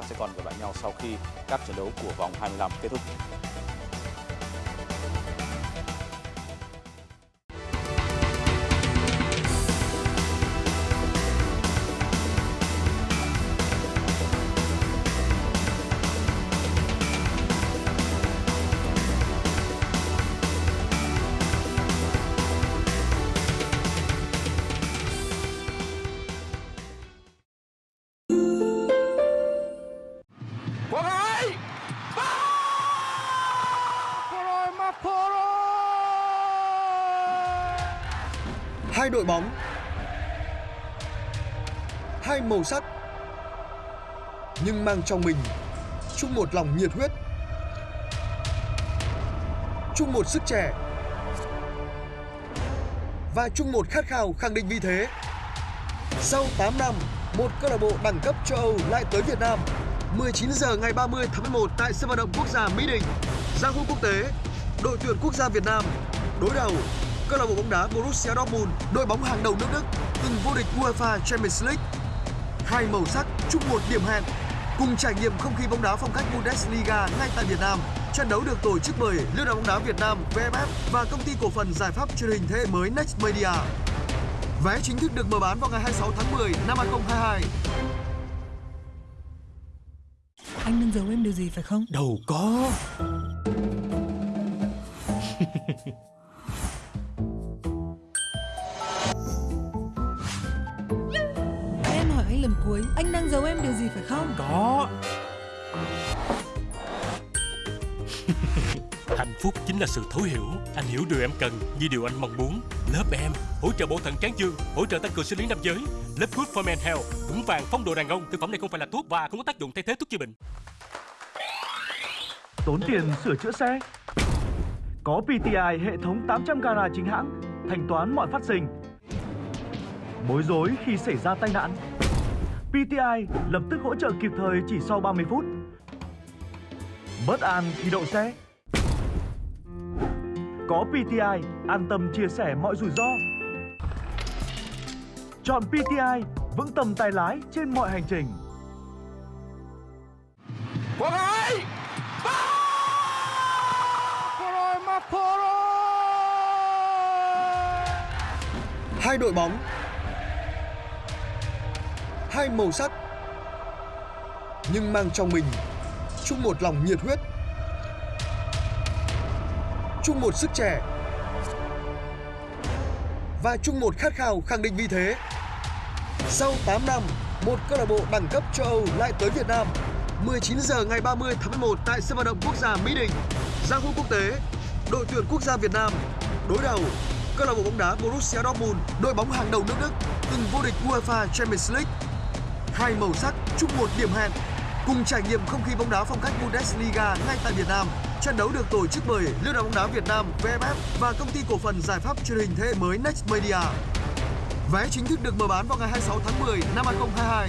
ta sẽ còn gặp lại nhau sau khi các trận đấu của vòng 25 kết thúc. Hai đội bóng. Hai màu sắc Nhưng mang trong mình chung một lòng nhiệt huyết chung một sức trẻ Và chung một khát khao khẳng định vị thế. Sau 8 năm, một câu lạc bộ đẳng cấp châu Âu lại tới Việt Nam 19 giờ ngày 30 tháng 11 tại sân vận động quốc gia Mỹ Đình giao hữu quốc tế Đội tuyển quốc gia Việt Nam đối đầu câu lạc bộ bóng đá Borussia Dortmund, đội bóng hàng đầu nước Đức, từng vô địch UEFA Champions League. Hai màu sắc chung một điểm hẹn, cùng trải nghiệm không khí bóng đá phong cách Bundesliga ngay tại Việt Nam. Trận đấu được tổ chức bởi Liên đoàn bóng đá Việt Nam VFF và công ty cổ phần giải pháp truyền hình thế hệ mới Next Media. Vé chính thức được mở bán vào ngày 26 tháng 10 năm 2022. Anh đang giấu em điều gì phải không? Đâu có anh lần cuối, anh đang giấu em điều gì phải không? Có. Hạnh phúc chính là sự thấu hiểu. Anh hiểu điều em cần như điều anh mong muốn. Lớp em hỗ trợ bộ thận tráng dương Hỗ trợ tăng cường sinh lý nam giới. Lớp Good for Men Health Vững vàng phong độ đàn ông. Thực phẩm này không phải là thuốc và không có tác dụng thay thế thuốc chữa bệnh. Tốn tiền sửa chữa xe. Có PTI hệ thống 800 gara chính hãng Thanh toán mọi phát sinh. Bối rối khi xảy ra tai nạn PTI lập tức hỗ trợ kịp thời chỉ sau 30 phút. Bất an khi đậu xe. Có PTI an tâm chia sẻ mọi rủi ro. Chọn PTI vững tâm tay lái trên mọi hành trình. Quang Hải! Hai đội bóng Hai màu sắc Nhưng mang trong mình chung một lòng nhiệt huyết chung một sức trẻ Và chung một khát khao khẳng định vị thế Sau 8 năm, một câu lạc bộ đẳng cấp châu Âu lại tới Việt Nam 19 giờ ngày 30 tháng 11 tại sân vận động quốc gia Mỹ Đình giao hữu quốc tế Đội tuyển quốc gia Việt Nam đối đầu câu lạc bộ bóng đá Borussia Dortmund, đội bóng hàng đầu nước Đức, từng vô địch UEFA Champions League. Hai màu sắc chung một điểm hẹn, cùng trải nghiệm không khí bóng đá phong cách Bundesliga ngay tại Việt Nam. Trận đấu được tổ chức bởi Liên đoàn bóng đá Việt Nam VFF và công ty cổ phần giải pháp truyền hình thế hệ mới Next Media. Vé chính thức được mở bán vào ngày 26 tháng 10 năm 2022.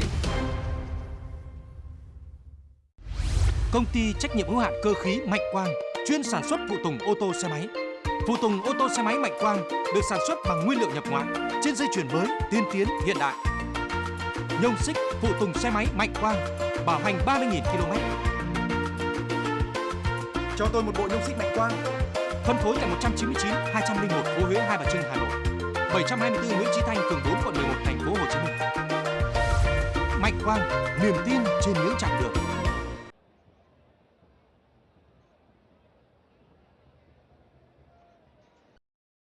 Công ty trách nhiệm hữu hạn cơ khí Mạnh Quang chuyên sản xuất phụ tùng ô tô xe máy. Phụ tùng ô tô xe máy Mạnh Quang được sản xuất bằng nguyên liệu nhập ngoại trên dây chuyền mới, tiên tiến, hiện đại. Nhông xích phụ tùng xe máy Mạnh Quang bảo hành 30.000 km. Cho tôi một bộ nhông xích mạnh quang Phân phối tại 199 201 phố Huế Hai Bà Trưng, Hà Nội. 724 Nguyễn Chí Thanh, phường 4, quận 11, thành phố Hồ Chí Minh. Mạnh Quang, niềm tin trên những chặng đường.